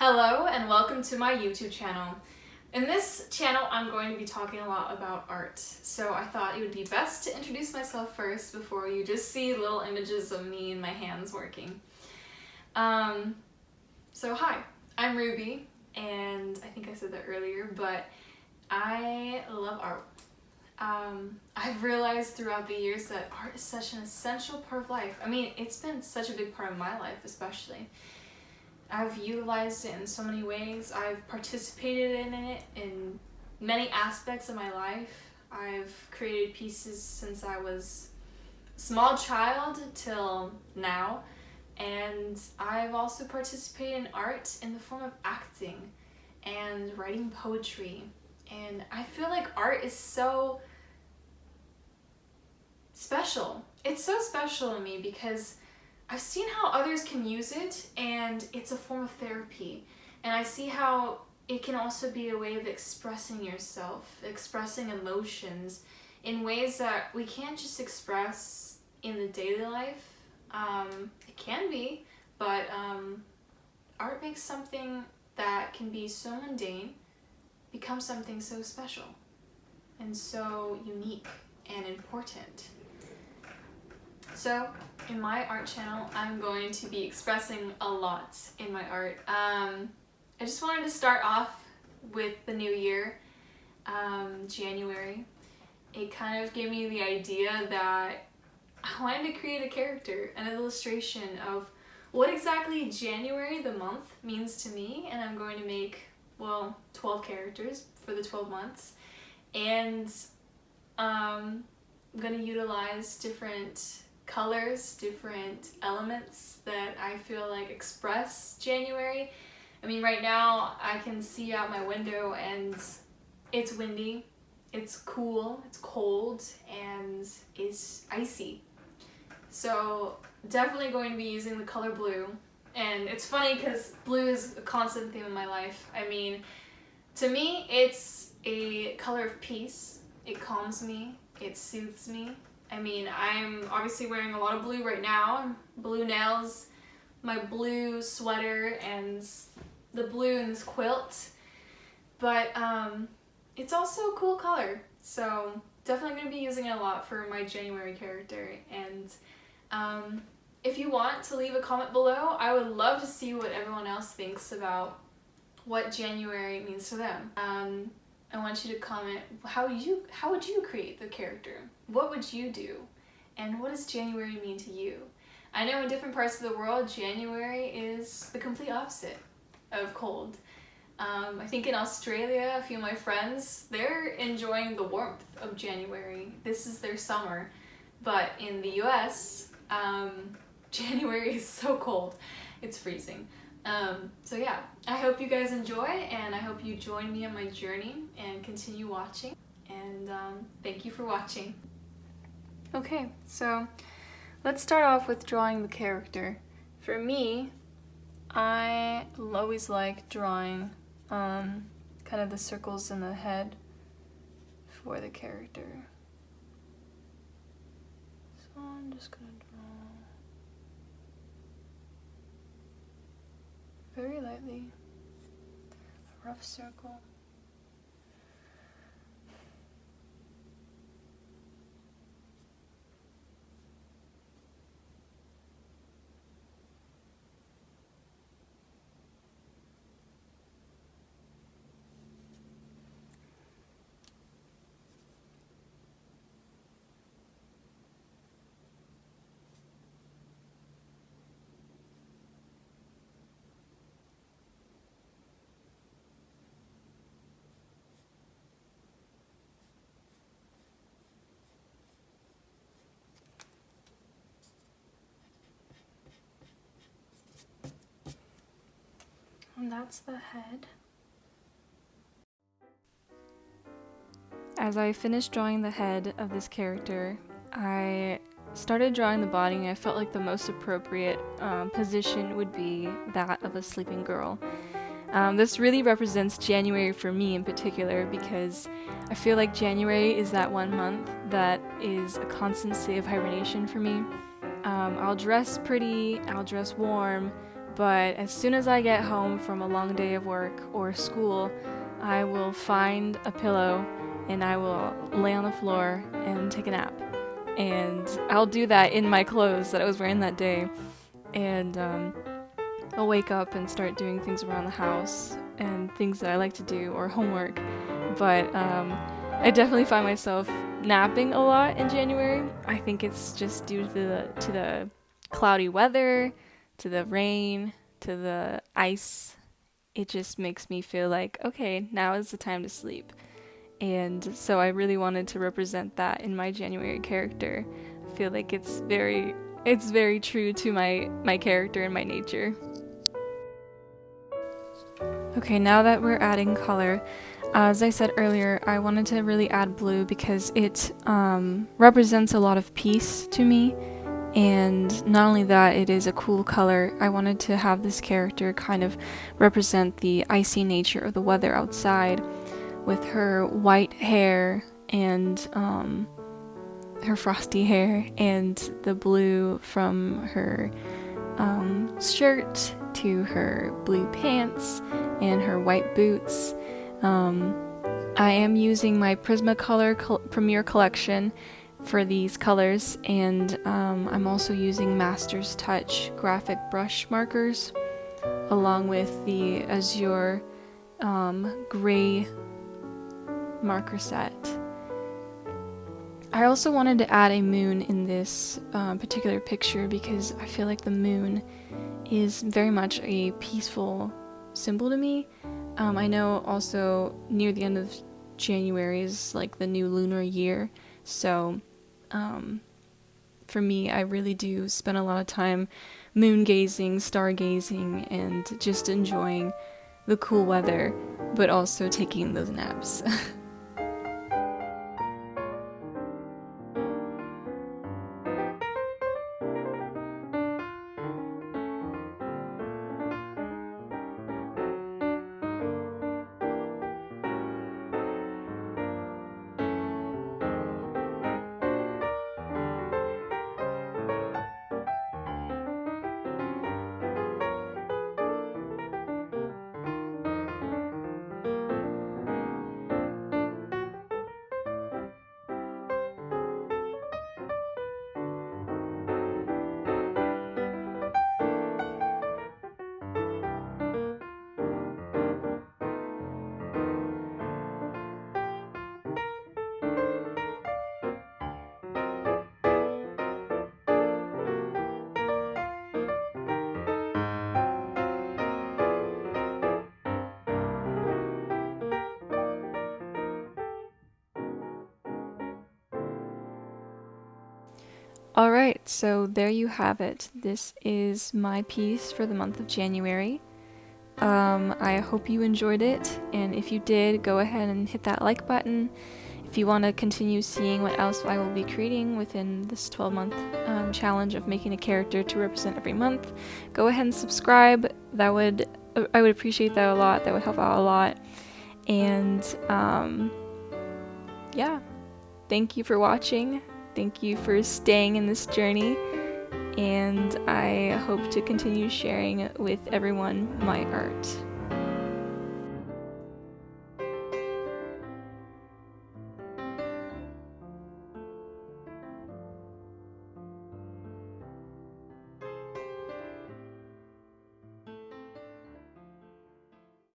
Hello and welcome to my YouTube channel. In this channel I'm going to be talking a lot about art, so I thought it would be best to introduce myself first before you just see little images of me and my hands working. Um, so hi, I'm Ruby, and I think I said that earlier, but I love art. Um, I've realized throughout the years that art is such an essential part of life. I mean, it's been such a big part of my life especially. I've utilized it in so many ways. I've participated in it in many aspects of my life. I've created pieces since I was a small child till now. And I've also participated in art in the form of acting and writing poetry. And I feel like art is so special. It's so special to me because I've seen how others can use it and it's a form of therapy. And I see how it can also be a way of expressing yourself, expressing emotions in ways that we can't just express in the daily life. Um, it can be, but um, art makes something that can be so mundane become something so special and so unique and important. So in my art channel, I'm going to be expressing a lot in my art. Um, I just wanted to start off with the new year, um, January. It kind of gave me the idea that I wanted to create a character, an illustration of what exactly January, the month, means to me, and I'm going to make, well, 12 characters for the 12 months. And um, I'm going to utilize different colors, different elements that I feel like express January. I mean, right now I can see out my window and it's windy, it's cool, it's cold, and it's icy. So definitely going to be using the color blue. And it's funny because blue is a constant theme in my life. I mean, to me, it's a color of peace. It calms me, it soothes me, I mean, I'm obviously wearing a lot of blue right now. Blue nails, my blue sweater, and the blue in this quilt. But um, it's also a cool color. So definitely going to be using it a lot for my January character. And um, if you want to leave a comment below, I would love to see what everyone else thinks about what January means to them. Um, I want you to comment how you how would you create the character? What would you do? And what does January mean to you? I know in different parts of the world, January is the complete opposite of cold. Um, I think in Australia, a few of my friends, they're enjoying the warmth of January. This is their summer. But in the US, um, January is so cold. It's freezing. Um, so yeah, I hope you guys enjoy and I hope you join me on my journey and continue watching. And um, thank you for watching. Okay, so let's start off with drawing the character. For me, I always like drawing um, kind of the circles in the head for the character. So I'm just gonna draw very lightly, a rough circle. And that's the head. As I finished drawing the head of this character, I started drawing the body and I felt like the most appropriate um, position would be that of a sleeping girl. Um, this really represents January for me in particular because I feel like January is that one month that is a constant state of hibernation for me. Um, I'll dress pretty, I'll dress warm, but as soon as I get home from a long day of work or school, I will find a pillow and I will lay on the floor and take a nap. And I'll do that in my clothes that I was wearing that day. And um, I'll wake up and start doing things around the house and things that I like to do or homework. But um, I definitely find myself napping a lot in January. I think it's just due to the to the cloudy weather, to the rain, to the ice. It just makes me feel like okay, now is the time to sleep. And so I really wanted to represent that in my January character. I feel like it's very it's very true to my my character and my nature. Okay, now that we're adding color, as I said earlier, I wanted to really add blue because it um, represents a lot of peace to me. And not only that, it is a cool color. I wanted to have this character kind of represent the icy nature of the weather outside with her white hair and um, her frosty hair and the blue from her um, shirt to her blue pants and her white boots. Um, I am using my Prismacolor Col- Premier Collection for these colors, and um, I'm also using Master's Touch graphic brush markers along with the Azure um, gray marker set. I also wanted to add a moon in this uh, particular picture because I feel like the moon is very much a peaceful symbol to me. Um, I know also near the end of January is like the new lunar year, so um, for me, I really do spend a lot of time moon gazing, stargazing, and just enjoying the cool weather, but also taking those naps. Alright, so there you have it. This is my piece for the month of January. Um, I hope you enjoyed it, and if you did, go ahead and hit that like button. If you want to continue seeing what else I will be creating within this 12 month um, challenge of making a character to represent every month, go ahead and subscribe. That would I would appreciate that a lot. That would help out a lot. And um, yeah, thank you for watching. Thank you for staying in this journey, and I hope to continue sharing with everyone my art.